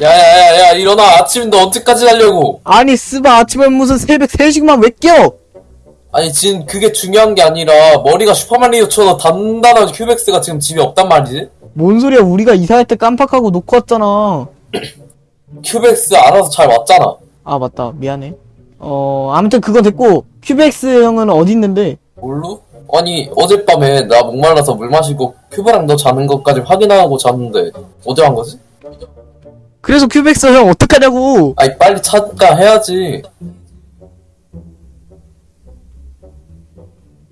야야야야 일어나. 아침인데 언제까지 자려고? 아니 씨바 아침에 무슨 새벽 3시인데 왜 깨워? 아니 지금 그게 중요한 게 아니라 머리가 슈퍼마리오처럼 단단한 큐백스가 지금 집에 없단 말이지? 뭔 소리야. 우리가 이사할 때 깜빡하고 놓고 왔잖아. 큐백스 알아서 잘 왔잖아. 아 맞다. 미안해. 어 아무튼 그건 됐고 큐백스 형은 어디 있는데? 몰라? 아니 어젯밤에 나 목말라서 물 마시고 큐브랑 너 자는 것까지 확인하고 잤는데 어디 간 거지? 그래서 큐백스 형 어떡하냐고. 아니 빨리 찾아야지.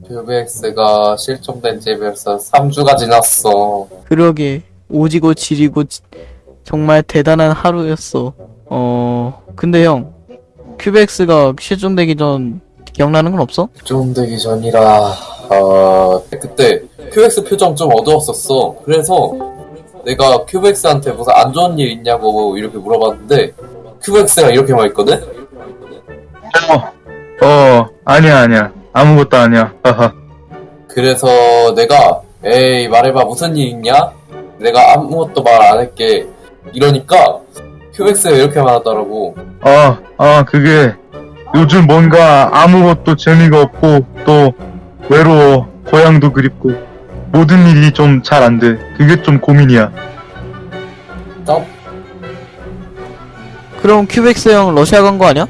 큐백스가 실종된 지 벌써 3주가 지났어. 그러게. 오지고 지리고 지- 정말 대단한 하루였어. 어 근데 형 큐백스가 실종되기 전 기억나는 건 없어? 실종되기 전이라 아 그때 큐백스 표정 좀 어두웠었어 그래서 내가 큐백스한테 무슨 안 좋은 일 있냐고 이렇게 물어봤는데 큐백스가 이렇게 말했거든? 어, 어, 아니야, 아니야. 아무것도 아니야. 그래서 내가 에이 말해봐 무슨 일 있냐? 내가 아무것도 말 안 할게 이러니까 큐백스가 이렇게 말하더라고 아, 아, 그게 요즘 뭔가 아무것도 재미가 없고 또 외로워. 고향도 그립고 모든 일이 좀 잘 안 돼. 그게 좀 고민이야. 나 그럼 큐백스 형 러시아 간 거 아니야?